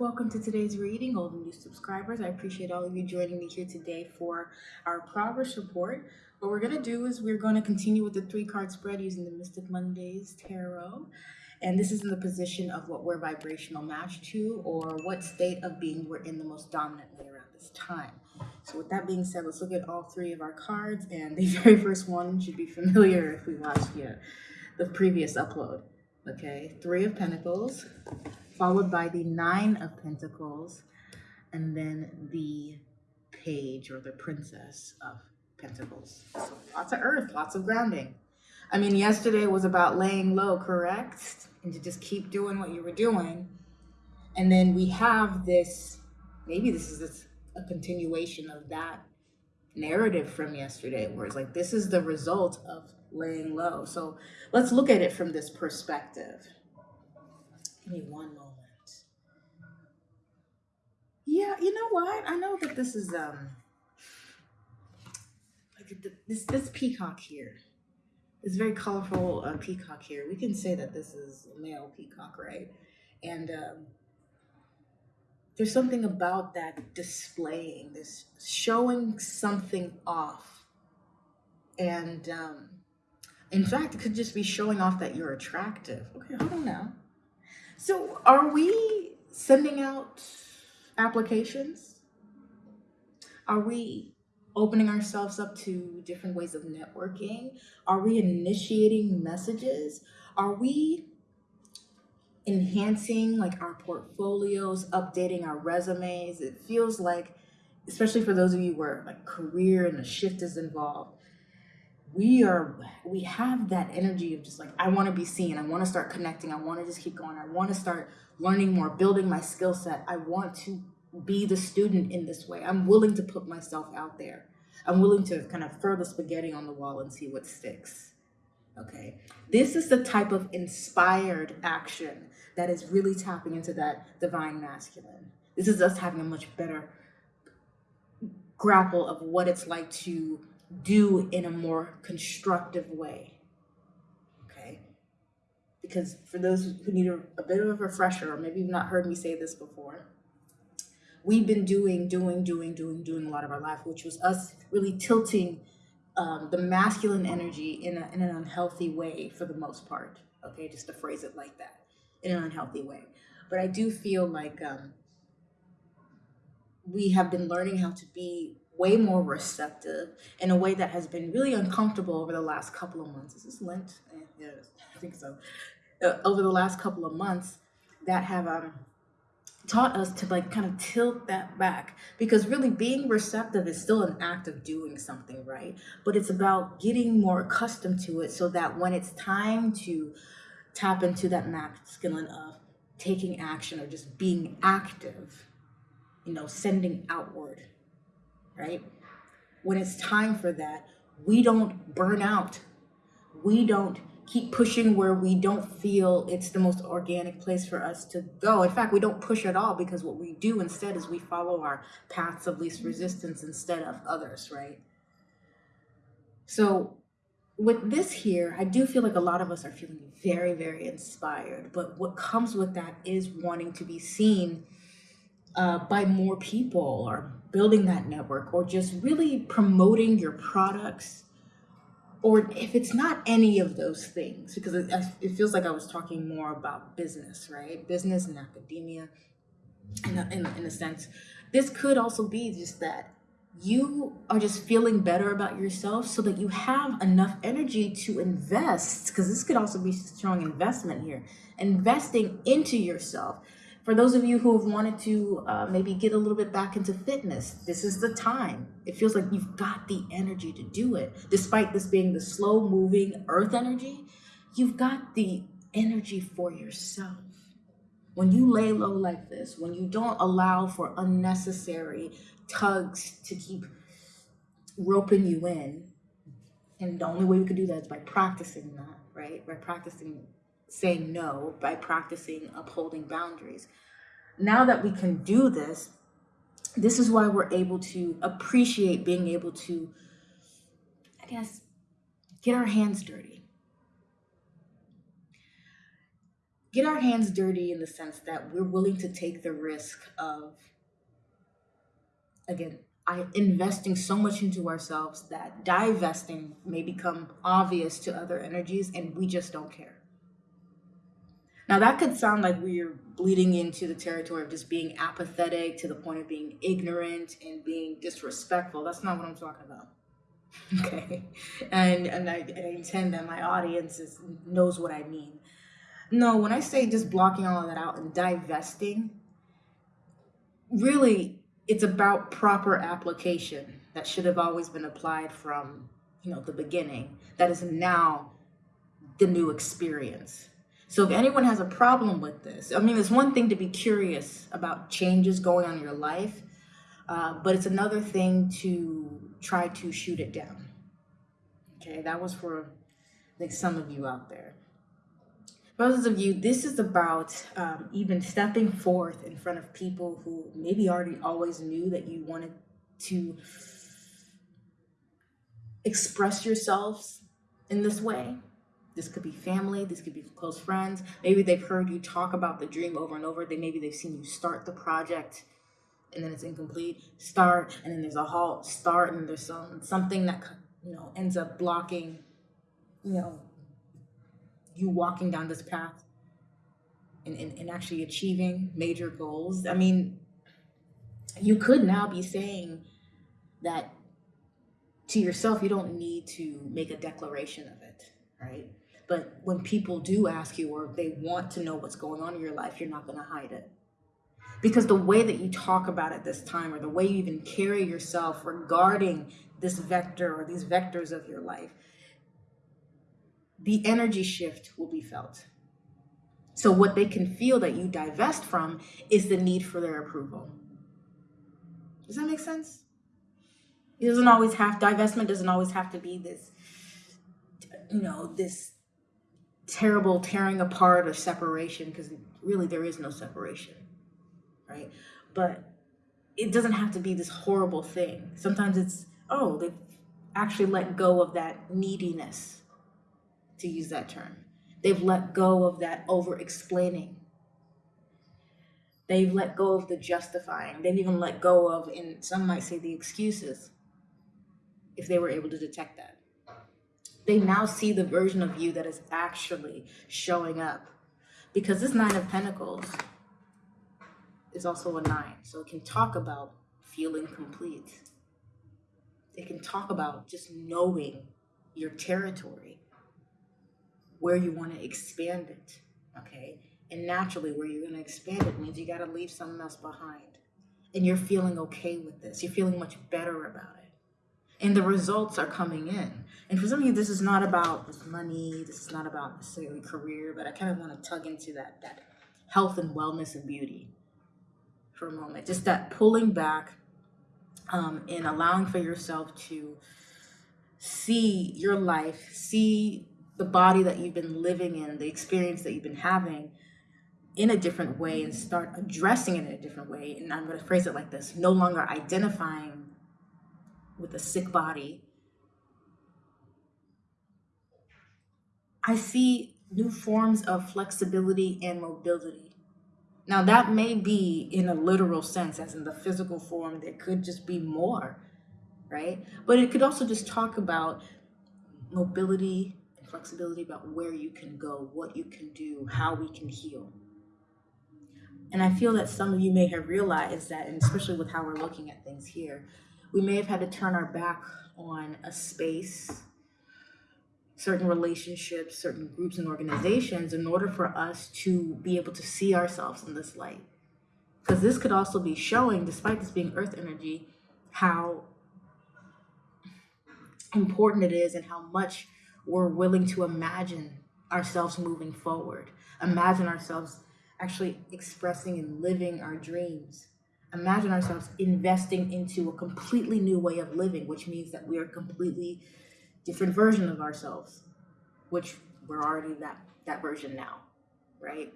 Welcome to today's reading, old and new subscribers. I appreciate all of you joining me here today for our progress report. What we're going to do is we're going to continue with the three card spread using the Mystic Mondays Tarot. And this is in the position of what we're vibrational matched to or what state of being we're in the most dominantly around this time. So with that being said, let's look at all three of our cards. And the very first one should be familiar if we watched the previous upload. Okay, Three of Pentacles, followed by the Nine of Pentacles, and then the Page or the Princess of Pentacles. So lots of earth, lots of grounding. I mean, yesterday was about laying low, correct? And to just keep doing what you were doing. And then we have this, maybe this is a continuation of that narrative from yesterday, where it's like, this is the result of laying low. So let's look at it from this perspective. Give me one moment. Yeah, you know what? I know that this is um like this this peacock here. This very colorful uh, peacock here. We can say that this is a male peacock, right? And um, there's something about that displaying, this showing something off. And um, in fact, it could just be showing off that you're attractive. Okay, hold on now. So are we sending out applications? Are we opening ourselves up to different ways of networking? Are we initiating messages? Are we enhancing like our portfolios, updating our resumes? It feels like, especially for those of you where like career and a shift is involved, we are we have that energy of just like i want to be seen i want to start connecting i want to just keep going i want to start learning more building my skill set. I want to be the student in this way. I'm willing to put myself out there. I'm willing to kind of throw the spaghetti on the wall and see what sticks okay? This is the type of inspired action that is really tapping into that divine masculine. This is us having a much better grapple of what it's like to do in a more constructive way. Okay? Because for those who need a, a bit of a refresher, or maybe you've not heard me say this before, we've been doing, doing, doing, doing, doing a lot of our life, which was us really tilting um, the masculine energy in, a, in an unhealthy way for the most part. Okay, just to phrase it like that, in an unhealthy way. But I do feel like um, we have been learning how to be way more receptive in a way that has been really uncomfortable over the last couple of months. Is this Lent? Eh, I think so. Uh, over the last couple of months that have um, taught us to like kind of tilt that back because really being receptive is still an act of doing something, right? But it's about getting more accustomed to it so that when it's time to tap into that masculine of taking action or just being active, you know, sending outward right? When it's time for that, we don't burn out. We don't keep pushing where we don't feel it's the most organic place for us to go. In fact, we don't push at all because what we do instead is we follow our paths of least resistance instead of others, right? So with this here, I do feel like a lot of us are feeling very, very inspired. But what comes with that is wanting to be seen uh, by more people or building that network or just really promoting your products or if it's not any of those things because it, it feels like i was talking more about business right? Business and academia in a, in, in a sense. This could also be just that you are just feeling better about yourself so that you have enough energy to invest because this could also be strong investment here investing into yourself for those of you who have wanted to uh, maybe get a little bit back into fitness, this is the time. It feels like you've got the energy to do it. Despite this being the slow moving earth energy, you've got the energy for yourself. When you lay low like this, when you don't allow for unnecessary tugs to keep roping you in, and the only way we could do that is by practicing that, right? By practicing saying no by practicing upholding boundaries. Now that we can do this, this is why we're able to appreciate being able to, I guess, get our hands dirty. get our hands dirty in the sense that we're willing to take the risk of again I, investing so much into ourselves that divesting may become obvious to other energies and we just don't care now that could sound like we're bleeding into the territory of just being apathetic to the point of being ignorant and being disrespectful. That's not what i'm talking about. Okay. And and i, I intend that my audience is, knows what i mean. No when i say just blocking all of that out and divesting really it's about proper application that should have always been applied from you know the beginning. That is now the new experience so if anyone has a problem with this i mean it's one thing to be curious about changes going on in your life uh, but it's another thing to try to shoot it down okay that was for like some of you out there for others of you, this is about um, even stepping forth in front of people who maybe already always knew that you wanted to express yourselves in this way. This could be family, this could be close friends. Maybe they've heard you talk about the dream over and over. They maybe they've seen you start the project and then it's incomplete. Start and then there's a halt. Start and there's some something that you know ends up blocking, you know, you walking down this path and, and, and actually achieving major goals. I mean, you could now be saying that to yourself, you don't need to make a declaration of it, right? But when people do ask you or they want to know what's going on in your life, you're not going to hide it. Because the way that you talk about it this time, or the way you even carry yourself regarding this vector or these vectors of your life, the energy shift will be felt. So what they can feel that you divest from is the need for their approval. Does that make sense? It doesn't always have divestment doesn't always have to be this, you know, this terrible tearing apart or separation, because really there is no separation, right? But it doesn't have to be this horrible thing. Sometimes it's, oh, they've actually let go of that neediness to use that term. They've let go of that over explaining. They've let go of the justifying. They've even let go of, and some might say, the excuses, if they were able to detect that. They now see the version of you that is actually showing up. Because this Nine of Pentacles is also a nine. So it can talk about feeling complete. It can talk about just knowing your territory where you want to expand it. Okay. And naturally, where you're going to expand it means you got to leave something else behind. And you're feeling okay with this. You're feeling much better about it. And the results are coming in. And for some of you, this is not about money. This is not about necessarily career, but I kind of want to tug into that, that health and wellness and beauty for a moment. Just that pulling back um, and allowing for yourself to see your life, see the body that you've been living in, the experience that you've been having in a different way and start addressing it in a different way. And I'm going to phrase it like this no longer identifying with a sick body. I see new forms of flexibility and mobility. Now, that may be in a literal sense, as in the physical form, there could just be more, right? But it could also just talk about mobility, flexibility about where you can go, what you can do, how we can heal. And I feel that some of you may have realized that, and especially with how we're looking at things here, we may have had to turn our back on a space, certain relationships, certain groups and organizations in order for us to be able to see ourselves in this light. Because this could also be showing, despite this being earth energy, how important it is and how much we're willing to imagine ourselves moving forward, imagine ourselves actually expressing and living our dreams. Imagine ourselves investing into a completely new way of living, which means that we are a completely different version of ourselves, which we're already that, that version now, right?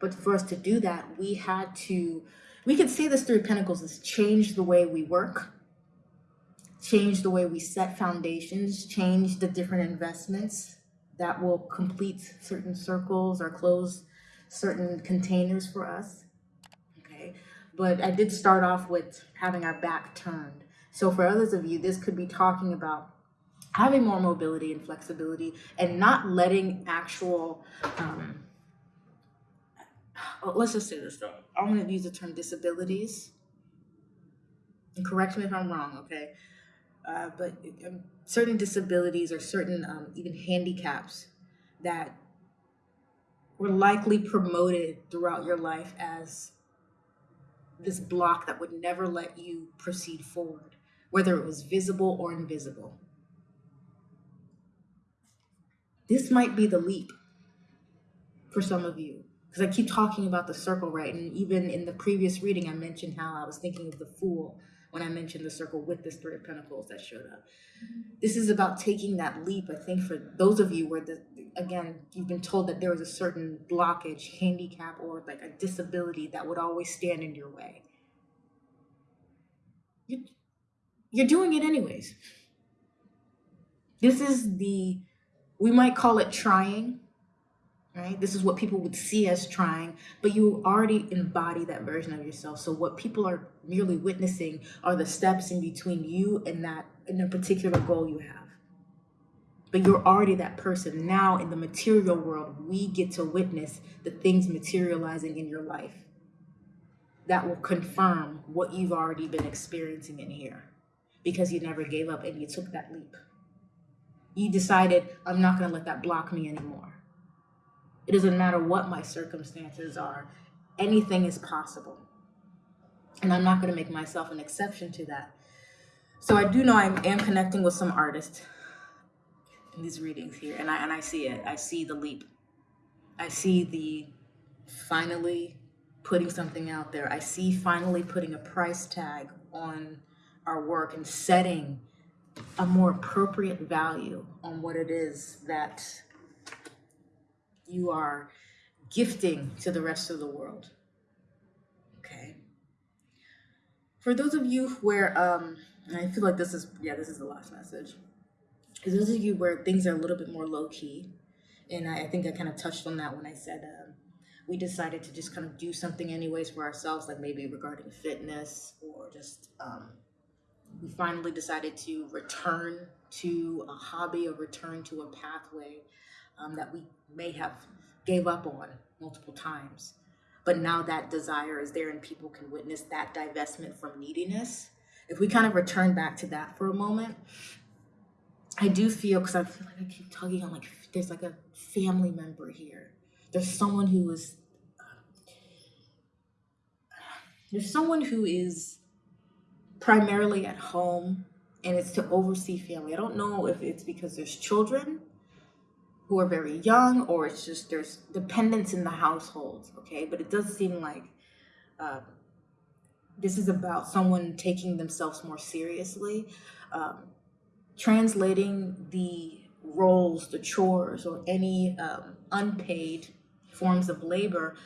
But for us to do that, we had to, we could see this through Pentacles is change the way we work, change the way we set foundations, change the different investments that will complete certain circles or close certain containers for us. But I did start off with having our back turned. So for others of you, this could be talking about having more mobility and flexibility and not letting actual um, oh, let's just say this though. I'm to use the term disabilities. And correct me if i'm wrong okay? Uh, but um, certain disabilities or certain um, even handicaps that were likely promoted throughout your life as this block that would never let you proceed forward whether it was visible or invisible this might be the leap for some of you because I keep talking about the circle, right? And even in the previous reading, I mentioned how I was thinking of the fool when I mentioned the circle with this three of pentacles that showed up. Mm-hmm. This is about taking that leap, I think, for those of you where the again, you've been told that there was a certain blockage, handicap, or like a disability that would always stand in your way. You're doing it anyways. This is the we might call it trying, right? This is what people would see as trying, but you already embody that version of yourself. So what people are merely witnessing are the steps in between you and that in a particular goal you have. But you're already that person. Now in the material world, we get to witness the things materializing in your life that will confirm what you've already been experiencing in here because you never gave up and you took that leap you decided, I'm not going to let that block me anymore. It doesn't matter what my circumstances are, anything is possible. And I'm not going to make myself an exception to that. So I do know I am connecting with some artists in these readings here, and I, and I see it. I see the leap. I see the finally putting something out there. I see finally putting a price tag on our work and setting a more appropriate value on what it is that you are gifting to the rest of the world. Okay. For those of you where, um, I feel like this is, yeah, this is the last message. For those of you where things are a little bit more low key, and I, I think I kind of touched on that when I said um, we decided to just kind of do something anyways for ourselves, like maybe regarding fitness or just um, we finally decided to return to a hobby or return to a pathway um, that we may have gave up on multiple times. But now that desire is there and people can witness that divestment from neediness. If we kind of return back to that for a moment i do feel because i feel like i keep talking on like there's like a family member here. There's someone who is there's someone who is primarily at home and it's to oversee family. I don't know if it's because there's children who are very young or it's just there's dependence in the household, okay? But it does seem like uh, this is about someone taking themselves more seriously, um, translating the roles, the chores, or any um, unpaid forms of labor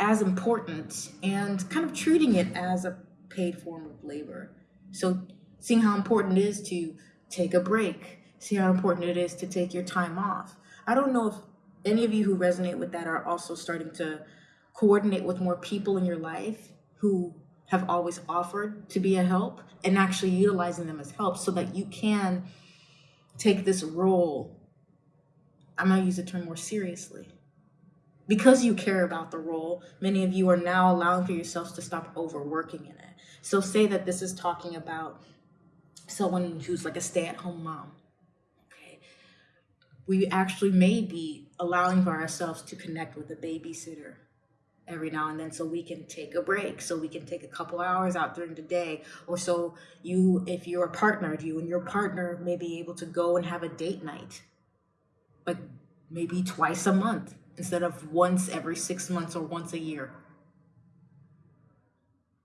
as important and kind of treating it as a paid form of labor. So seeing how important it is to take a break, see how important it is to take your time off. I don't know if any of you who resonate with that are also starting to coordinate with more people in your life who have always offered to be a help and actually utilizing them as help so that you can take this role. I'm gonna use the term more seriously. Because you care about the role, many of you are now allowing for yourselves to stop overworking in it. So say that this is talking about someone who's like a stay-at-home mom. We actually may be allowing for ourselves to connect with a babysitter every now and then so we can take a break so we can take a couple hours out during the day. Or so you if you're a partner you and your partner may be able to go and have a date night but maybe twice a month instead of once every six months or once a year.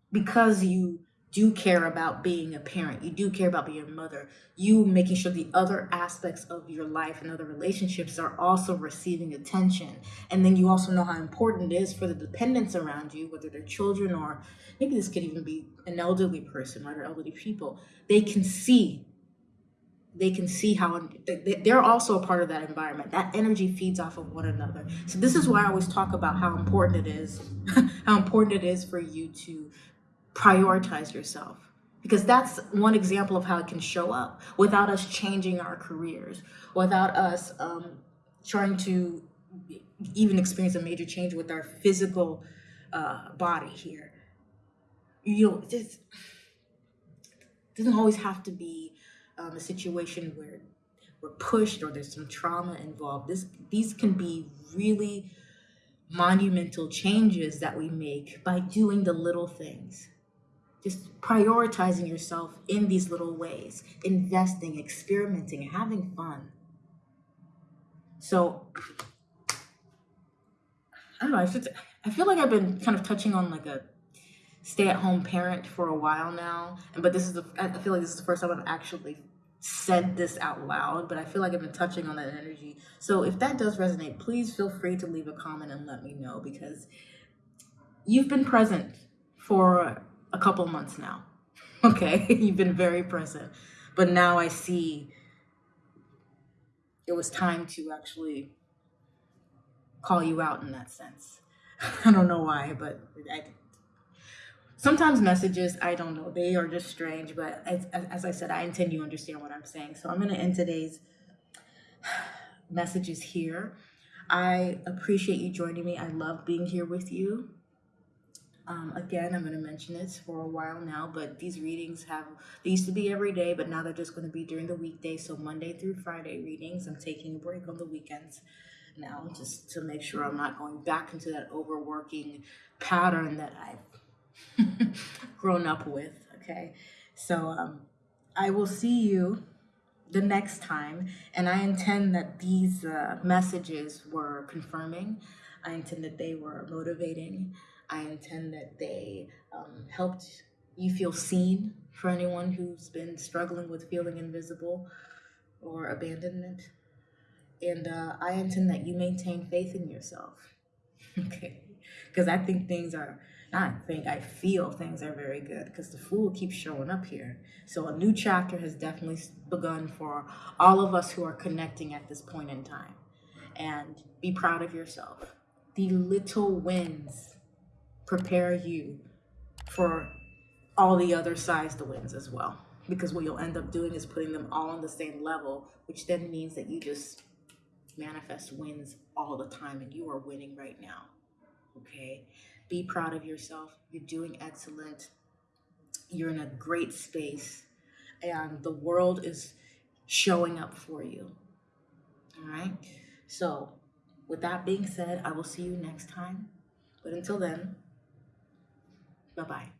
Because you do care about being a parent, you do care about being a mother, you making sure the other aspects of your life and other relationships are also receiving attention. And then you also know how important it is for the dependents around you, whether they're children or maybe this could even be an elderly person, right, or elderly people. They can see they can see how they- they're also a part of that environment. That energy feeds off of one another. So this is why I always talk about how important it is, how important it is for you to prioritize yourself. Because that's one example of how it can show up without us changing our careers, without us um, trying to even experience a major change with our physical uh, body here. You know, this doesn't always have to be um, a situation where we're pushed or there's some trauma involved. This these can be really monumental changes that we make by doing the little things. Just prioritizing yourself in these little ways, investing, experimenting, having fun. So I don't know. I feel, I feel like I've been kind of touching on like a stay-at-home parent for a while now, but this is the I feel like this is the first time I've actually said this out loud. But I feel like I've been touching on that energy. So if that does resonate, please feel free to leave a comment and let me know because you've been present for a couple months now. Okay, you've been very present, but now I see it was time to actually call you out in that sense. I don't know why, but I, sometimes messages, I don't know, they are just strange. But as, as I said, I intend you understand what I'm saying. So I'm going to end today's messages here. I appreciate you joining me. I love being here with you. Um, again, I'm going to mention this for a while now, but these readings have, they used to be every day, but now they're just going to be during the weekday. So Monday through Friday readings. I'm taking a break on the weekends now just to make sure I'm not going back into that overworking pattern that I've grown up with. Okay. So um, I will see you the next time, and I intend that these uh, messages were confirming. I intend that they were motivating. I intend that they um, helped you feel seen for anyone who's been struggling with feeling invisible or abandonment. And uh, I intend that you maintain faith in yourself. okay. Because I think things are, not think, I feel things are very good because the fool keeps showing up here. So a new chapter has definitely begun for all of us who are connecting at this point in time. And be proud of yourself. The little wins prepare you for all the other sides to wins as well. Because what you'll end up doing is putting them all on the same level, which then means that you just manifest wins all the time and you are winning right now. Okay? Be proud of yourself. You're doing excellent. You're in a great space and the world is showing up for you. All right? So, with that being said, I will see you next time. But until then, Bye bye.